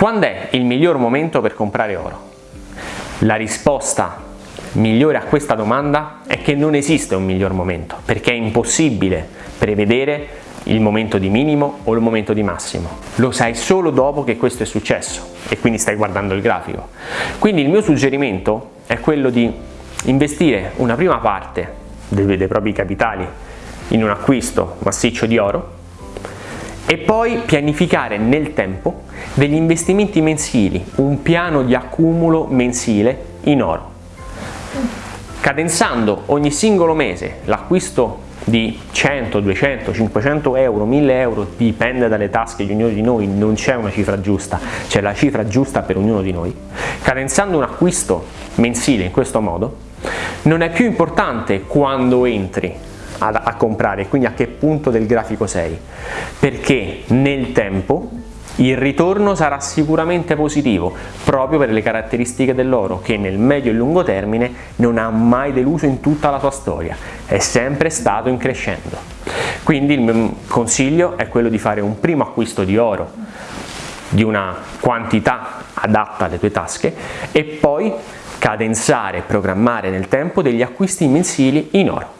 Quando è il miglior momento per comprare oro? La risposta migliore a questa domanda è che non esiste un miglior momento, perché è impossibile prevedere il momento di minimo o il momento di massimo. Lo sai solo dopo che questo è successo e quindi stai guardando il grafico. Quindi il mio suggerimento è quello di investire una prima parte dei, dei propri capitali in un acquisto massiccio di oro e poi pianificare nel tempo degli investimenti mensili, un piano di accumulo mensile in oro. Cadenzando ogni singolo mese l'acquisto di 100, 200, 500 euro, 1000 euro, dipende dalle tasche di ognuno di noi, non c'è una cifra giusta, c'è la cifra giusta per ognuno di noi. Cadenzando un acquisto mensile in questo modo, non è più importante quando entri a, a comprare, quindi a che punto del grafico sei, perché nel tempo il ritorno sarà sicuramente positivo proprio per le caratteristiche dell'oro che nel medio e lungo termine non ha mai deluso in tutta la sua storia, è sempre stato in crescendo. Quindi il mio consiglio è quello di fare un primo acquisto di oro di una quantità adatta alle tue tasche e poi cadenzare e programmare nel tempo degli acquisti mensili in oro.